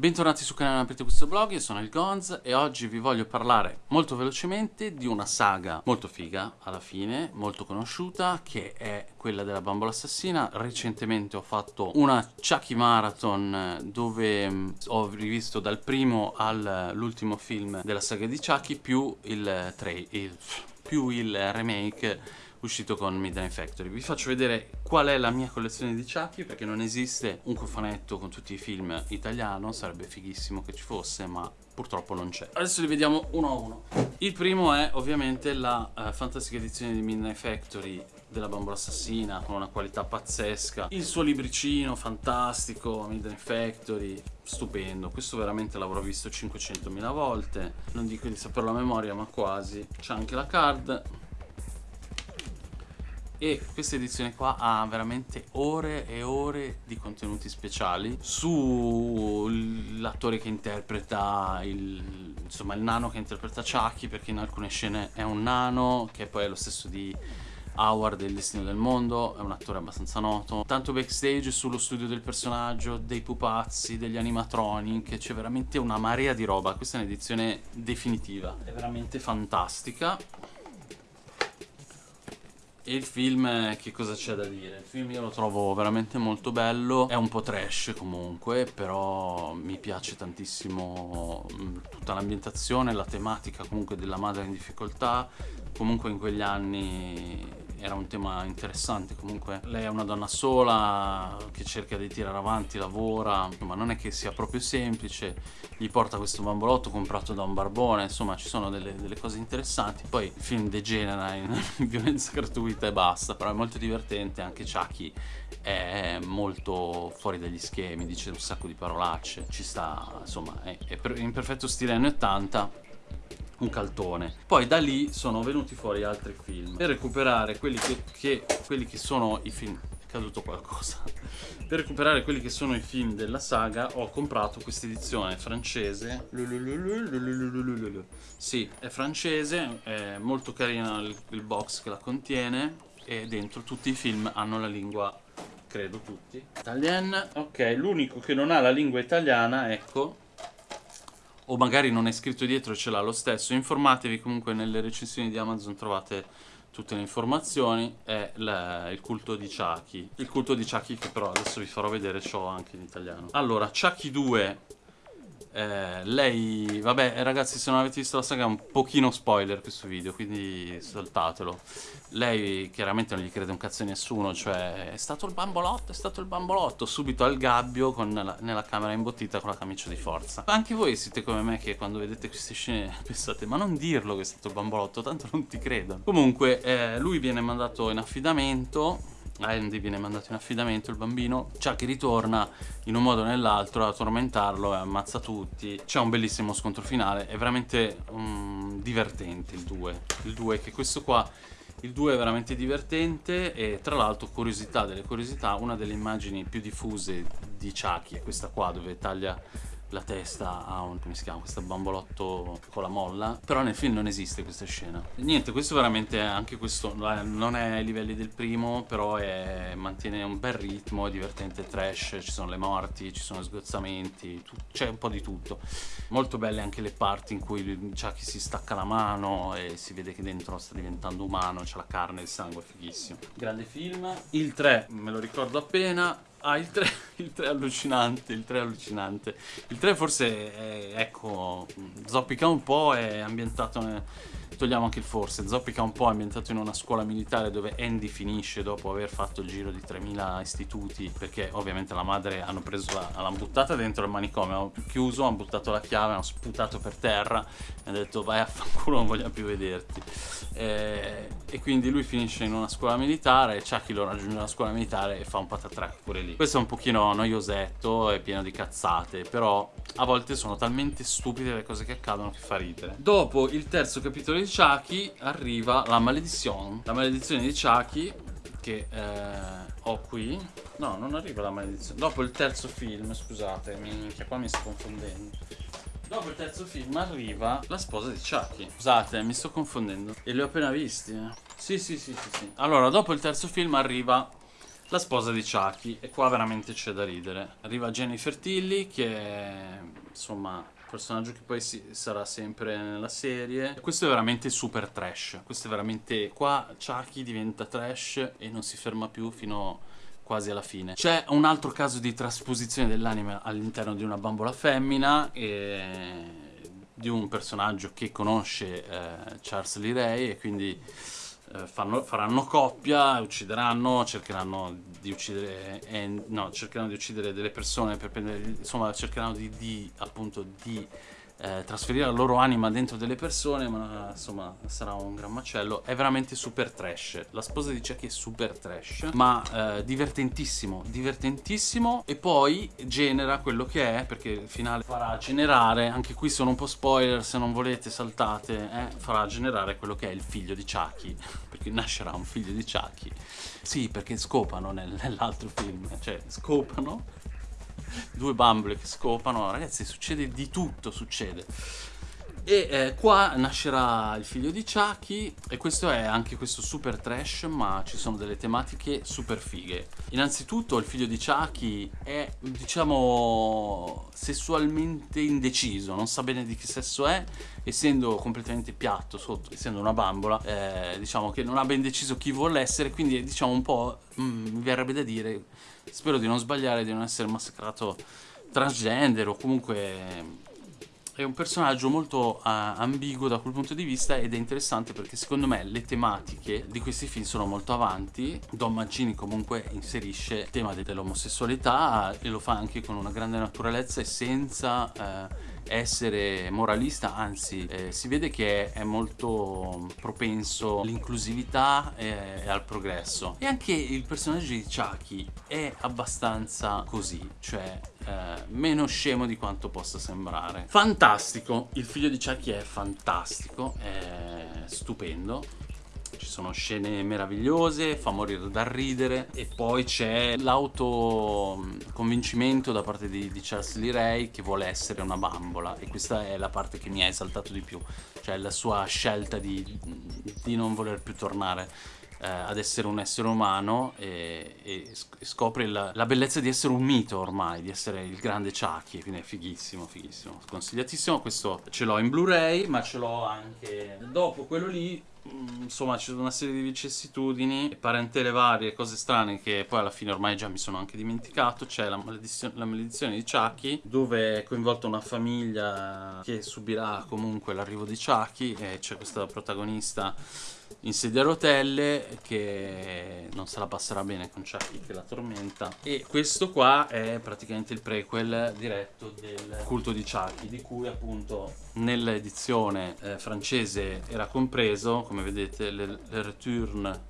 Bentornati sul canale Aprite questo blog, io sono il Gonz e oggi vi voglio parlare molto velocemente di una saga molto figa alla fine, molto conosciuta, che è quella della bambola assassina. Recentemente ho fatto una Chucky Marathon dove mm, ho rivisto dal primo all'ultimo film della saga di Chucky più il, il, più il remake uscito con Midnight Factory. Vi faccio vedere qual è la mia collezione di Chucky perché non esiste un cofanetto con tutti i film italiano, sarebbe fighissimo che ci fosse, ma purtroppo non c'è. Adesso li vediamo uno a uno. Il primo è ovviamente la uh, fantastica edizione di Midnight Factory della bambola assassina con una qualità pazzesca il suo libricino fantastico Midnight Factory stupendo questo veramente l'avrò visto 500.000 volte non dico di saperlo a memoria ma quasi c'è anche la card e questa edizione qua ha veramente ore e ore di contenuti speciali sull'attore che interpreta il, insomma, il nano che interpreta Chucky perché in alcune scene è un nano che poi è lo stesso di Howard del Destino del Mondo, è un attore abbastanza noto. Tanto backstage sullo studio del personaggio, dei pupazzi, degli animatronic, c'è veramente una marea di roba. Questa è un'edizione definitiva, è veramente fantastica. E il film, che cosa c'è da dire? Il film io lo trovo veramente molto bello, è un po' trash comunque, però mi piace tantissimo mm, tutta l'ambientazione, la tematica comunque della madre in difficoltà, comunque in quegli anni era un tema interessante. Comunque lei è una donna sola che cerca di tirare avanti lavora. Ma non è che sia proprio semplice. Gli porta questo bambolotto comprato da un barbone. Insomma ci sono delle, delle cose interessanti. Poi il film degenera in violenza gratuita e basta. Però è molto divertente anche Chucky è molto fuori dagli schemi dice un sacco di parolacce. Ci sta insomma è, è in perfetto stile anni 80 un caltone. Poi da lì sono venuti fuori altri film. Per recuperare quelli che, che, quelli che sono i film è caduto qualcosa. Per recuperare quelli che sono i film della saga ho comprato questa edizione francese. Sì è francese è molto carina il, il box che la contiene e dentro tutti i film hanno la lingua credo tutti. Italian ok l'unico che non ha la lingua italiana ecco o magari non è scritto dietro e ce l'ha lo stesso, informatevi comunque nelle recensioni di Amazon trovate tutte le informazioni, è la, il culto di Chucky. Il culto di Chucky che però adesso vi farò vedere, l'ho anche in italiano. Allora, Chucky 2 eh, lei, vabbè ragazzi se non avete visto la saga è un pochino spoiler questo video quindi saltatelo. Lei chiaramente non gli crede un cazzo a nessuno cioè è stato il bambolotto, è stato il bambolotto subito al gabbio con la, nella camera imbottita con la camicia di forza. Anche voi siete come me che quando vedete queste scene pensate ma non dirlo che è stato il bambolotto tanto non ti credono. Comunque eh, lui viene mandato in affidamento Andy viene mandato in affidamento il bambino. Chucky ritorna in un modo o nell'altro a tormentarlo e ammazza tutti. C'è un bellissimo scontro finale. È veramente um, divertente il 2 il 2 che questo qua il 2 è veramente divertente e tra l'altro curiosità delle curiosità una delle immagini più diffuse di Chucky è questa qua dove taglia la testa a un, come si chiama, questo bambolotto con la molla. Però nel film non esiste questa scena. Niente questo veramente anche questo non è ai livelli del primo però è, mantiene un bel ritmo è divertente trash ci sono le morti ci sono sgozzamenti c'è un po' di tutto. Molto belle anche le parti in cui Chucky si stacca la mano e si vede che dentro sta diventando umano c'è la carne e il sangue fighissimo. Grande film. Il 3 me lo ricordo appena Ah, il 3, il 3 è allucinante, il 3 è allucinante. Il 3 forse, è, ecco, zoppica un po', è ambientato... Togliamo anche il forse, zoppica un po' ambientato in una scuola militare dove Andy finisce dopo aver fatto il giro di 3000 istituti, perché ovviamente la madre hanno preso la, l'hanno buttata dentro il manicomio, hanno chiuso, hanno buttato la chiave, hanno sputato per terra e hanno detto vai a fanculo, non voglio più vederti. E, e quindi lui finisce in una scuola militare, Chucky lo raggiunge una scuola militare e fa un patatrack pure lì. Questo è un pochino noiosetto, è pieno di cazzate, però a volte sono talmente stupide le cose che accadono che fa ridere. Dopo il terzo capitolo di Chucky arriva la maledizione. La maledizione di Chucky che eh, ho qui. No, non arriva la maledizione. Dopo il terzo film, scusate, minchia, qua mi sto confondendo. Dopo il terzo film arriva la sposa di Chucky. Scusate, mi sto confondendo. E li ho appena visti. Eh. Sì, sì, sì, sì, sì. Allora, dopo il terzo film arriva la sposa di Chucky e qua veramente c'è da ridere. Arriva Jennifer Tilly che insomma personaggio che poi si, sarà sempre nella serie. Questo è veramente super trash. Questo è veramente qua Chucky diventa trash e non si ferma più fino quasi alla fine. C'è un altro caso di trasposizione dell'anime all'interno di una bambola femmina e di un personaggio che conosce eh, Charles Lee Ray e quindi eh, fanno, faranno coppia, uccideranno, cercheranno di uccidere, eh, no, cercheranno di uccidere delle persone per prendere, insomma, cercheranno di, di appunto di eh, trasferire la loro anima dentro delle persone, ma insomma sarà un gran macello. È veramente super trash. La sposa dice che è super trash, ma eh, divertentissimo, divertentissimo. E poi genera quello che è, perché il finale farà generare, anche qui sono un po' spoiler, se non volete saltate, eh, farà generare quello che è il figlio di Chucky, perché nascerà un figlio di Chucky. Sì, perché scopano nel, nell'altro film, cioè scopano due bambole che scopano, ragazzi succede di tutto, succede. E eh, qua nascerà il figlio di Chucky e questo è anche questo super trash ma ci sono delle tematiche super fighe. Innanzitutto il figlio di Chucky è diciamo sessualmente indeciso, non sa bene di che sesso è, essendo completamente piatto sotto, essendo una bambola, eh, diciamo che non ha ben deciso chi vuole essere, quindi diciamo un po' mm, mi verrebbe da dire, spero di non sbagliare, di non essere massacrato transgender o comunque è un personaggio molto uh, ambiguo da quel punto di vista ed è interessante perché secondo me le tematiche di questi film sono molto avanti. Don Mancini comunque inserisce il tema dell'omosessualità e lo fa anche con una grande naturalezza e senza... Uh, essere moralista, anzi eh, si vede che è molto propenso all'inclusività e, e, al progresso. E anche il personaggio di Chucky è abbastanza così, cioè eh, meno scemo di quanto possa sembrare. Fantastico, il figlio di Chucky è fantastico, è stupendo ci sono scene meravigliose, fa morire dal ridere e poi c'è l'autoconvincimento da parte di, di, Charles Lee Ray che vuole essere una bambola e questa è la parte che mi ha esaltato di più, cioè la sua scelta di, di non voler più tornare eh, ad essere un essere umano e, e scopre la, la, bellezza di essere un mito ormai, di essere il grande Chucky, quindi è fighissimo, fighissimo, consigliatissimo, questo ce l'ho in Blu-ray ma ce l'ho anche dopo quello lì mm, insomma c'è una serie di vicissitudini parentele varie, cose strane che poi alla fine ormai già mi sono anche dimenticato. C'è la, maledizione, la maledizione di Chucky dove è coinvolta una famiglia che subirà comunque l'arrivo di Chucky e c'è questa protagonista in sedia a rotelle che non se la passerà bene con Chucky che la tormenta e questo qua è praticamente il prequel diretto del culto di Chucky di cui appunto nell'edizione eh, francese era compreso come vedete le, le return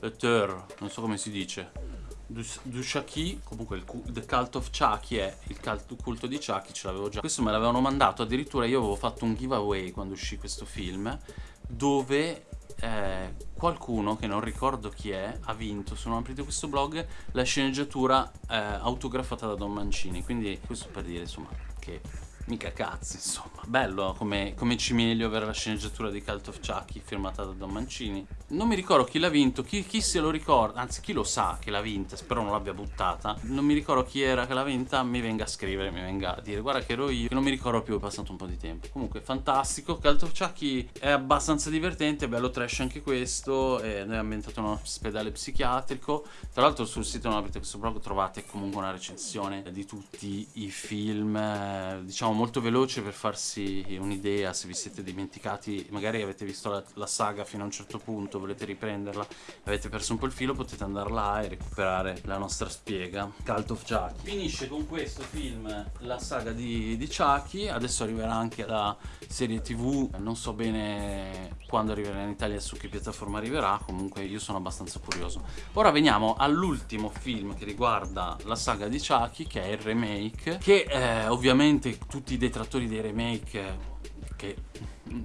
return non so come si dice du, du Chucky, comunque il The Cult of Chucky è il culto di Chucky, ce l'avevo già. Questo me l'avevano mandato, addirittura io avevo fatto un giveaway quando uscì questo film, dove eh, qualcuno che non ricordo chi è ha vinto. Se non aprite questo blog la sceneggiatura eh, autografata da Don Mancini. Quindi questo per dire insomma che Mica cazzi, insomma. Bello come, come cimelio avere la sceneggiatura di Cult of Chucky firmata da Don Mancini. Non mi ricordo chi l'ha vinto, chi, chi, se lo ricorda, anzi chi lo sa che l'ha vinta, spero non l'abbia buttata. Non mi ricordo chi era che l'ha vinta, mi venga a scrivere, mi venga a dire guarda che ero io, che non mi ricordo più, è passato un po' di tempo. Comunque fantastico, Cult of Chucky è abbastanza divertente, bello trash anche questo, è ambientato in un ospedale psichiatrico. Tra l'altro sul sito non aprite questo blog trovate comunque una recensione di tutti i film, eh, diciamo molto veloce per farsi un'idea se vi siete dimenticati, magari avete visto la, la, saga fino a un certo punto, volete riprenderla, avete perso un po' il filo, potete andare là e recuperare la nostra spiega. Cult of Chucky. Finisce con questo film la saga di, di Chucky, adesso arriverà anche la serie tv, non so bene quando arriverà in Italia su che piattaforma arriverà, comunque io sono abbastanza curioso. Ora veniamo all'ultimo film che riguarda la saga di Chucky, che è il remake, che eh, ovviamente tutti tutti i detrattori dei remake che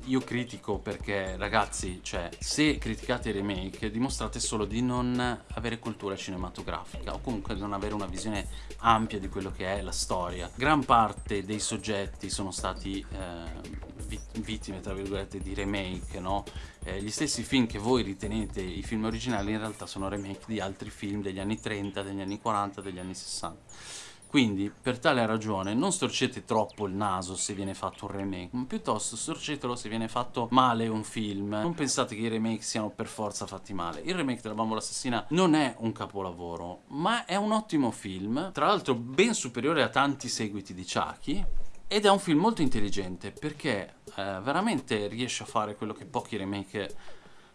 io critico perché ragazzi, cioè, se criticate i remake dimostrate solo di non avere cultura cinematografica o comunque non avere una visione ampia di quello che è la storia. Gran parte dei soggetti sono stati eh, vittime, tra virgolette, di remake, no? Eh, gli stessi film che voi ritenete i film originali in realtà sono remake di altri film degli anni 30, degli anni 40, degli anni 60. Quindi, per tale ragione, non storcete troppo il naso se viene fatto un remake, ma piuttosto storcetelo se viene fatto male un film. Non pensate che i remake siano per forza fatti male. Il remake della Bambola Assassina non è un capolavoro, ma è un ottimo film, tra l'altro ben superiore a tanti seguiti di Chucky, ed è un film molto intelligente perché eh, veramente riesce a fare quello che pochi remake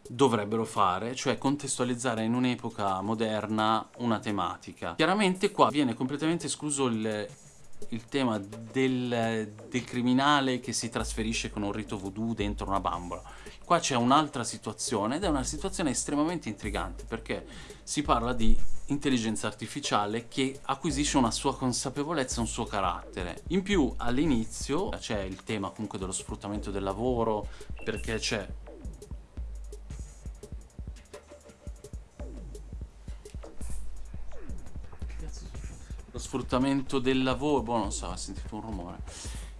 dovrebbero fare, cioè contestualizzare in un'epoca moderna una tematica. Chiaramente qua viene completamente escluso il, il tema del, del, criminale che si trasferisce con un rito voodoo dentro una bambola. Qua c'è un'altra situazione ed è una situazione estremamente intrigante perché si parla di intelligenza artificiale che acquisisce una sua consapevolezza, un suo carattere. In più all'inizio c'è il tema comunque dello sfruttamento del lavoro perché c'è sfruttamento del lavoro, boh non so, ho sentito un rumore.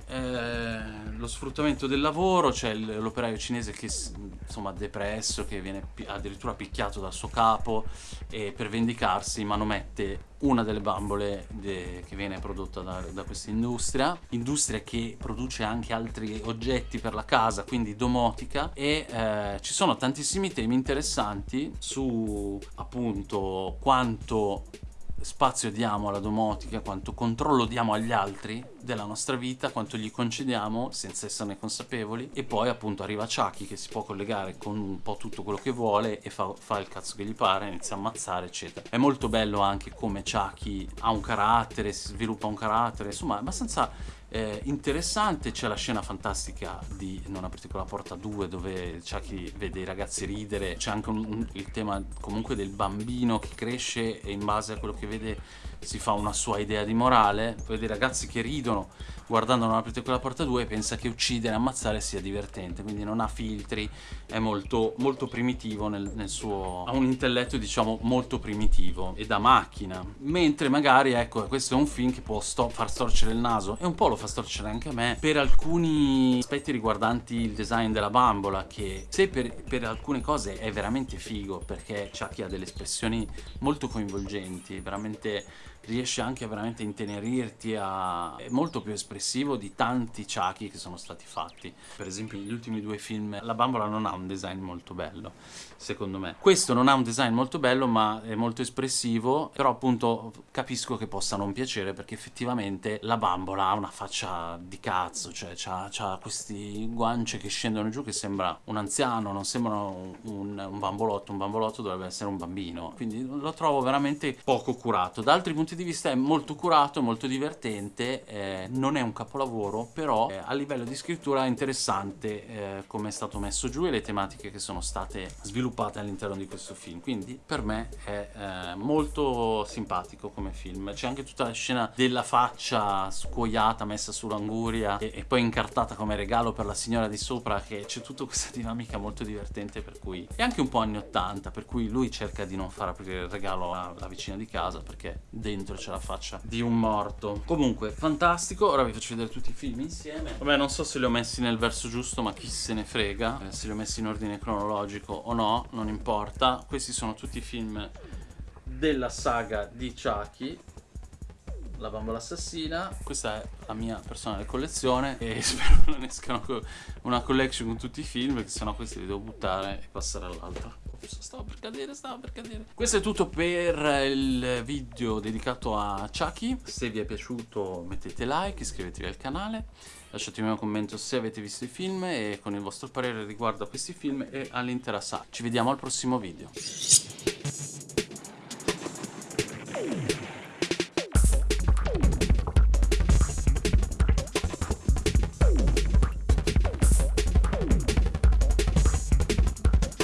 Eh, lo sfruttamento del lavoro, c'è cioè l'operaio cinese che insomma depresso, che viene addirittura picchiato dal suo capo e per vendicarsi manomette una delle bambole de che viene prodotta da, da questa industria, industria che produce anche altri oggetti per la casa, quindi domotica e eh, ci sono tantissimi temi interessanti su appunto quanto spazio diamo alla domotica, quanto controllo diamo agli altri della nostra vita, quanto gli concediamo senza esserne consapevoli e poi appunto arriva Chucky che si può collegare con un po' tutto quello che vuole e fa, fa il cazzo che gli pare, inizia a ammazzare eccetera. È molto bello anche come Chucky ha un carattere, si sviluppa un carattere, insomma è abbastanza eh, interessante c'è la scena fantastica di Non aprite quella porta 2 dove c'è chi vede i ragazzi ridere, c'è anche un, un, il tema comunque del bambino che cresce e in base a quello che vede si fa una sua idea di morale, vede i ragazzi che ridono guardando Non aprite quella porta 2 e pensa che uccidere e ammazzare sia divertente, quindi non ha filtri, è molto, molto primitivo nel, nel suo... ha un intelletto diciamo molto primitivo e da macchina, mentre magari ecco questo è un film che può sto far storcere il naso e un po' lo fa storcere anche a me per alcuni aspetti riguardanti il design della bambola che se per, per alcune cose è veramente figo perché Chucky ha delle espressioni molto coinvolgenti, veramente riesce anche a veramente intenerirti a... è molto più espressivo di tanti Chucky che sono stati fatti. Per esempio negli ultimi due film la bambola non ha un design molto bello secondo me. Questo non ha un design molto bello ma è molto espressivo però appunto capisco che possa non piacere perché effettivamente la bambola ha una faccia di cazzo cioè ha questi guance che scendono giù che sembra un anziano non sembra un, un bambolotto. Un bambolotto dovrebbe essere un bambino. Quindi lo trovo veramente poco curato. Da altri punti punti di vista è molto curato, molto divertente, eh, non è un capolavoro, però eh, a livello di scrittura è interessante eh, come è stato messo giù e le tematiche che sono state sviluppate all'interno di questo film, quindi per me è eh, molto simpatico come film. C'è anche tutta la scena della faccia scuoiata messa sull'anguria e, e, poi incartata come regalo per la signora di sopra, che c'è tutta questa dinamica molto divertente per cui è anche un po' anni 80, per cui lui cerca di non far aprire il regalo alla vicina di casa perché dentro dentro c'è la faccia. Di un morto. Comunque fantastico. Ora vi faccio vedere tutti i film insieme. Vabbè non so se li ho messi nel verso giusto ma chi se ne frega. Eh, se li ho messi in ordine cronologico o no non importa. Questi sono tutti i film della saga di Chucky. La bambola assassina. Questa è la mia personale collezione e spero non escano una collection con tutti i film perché sennò questi li devo buttare e passare all'altro stavo per cadere, stavo per cadere. Questo è tutto per il video dedicato a Chucky. Se vi è piaciuto mettete like, iscrivetevi al canale, lasciatemi un commento se avete visto i film e con il vostro parere riguardo a questi film e all'intera saga. Ci vediamo al prossimo video.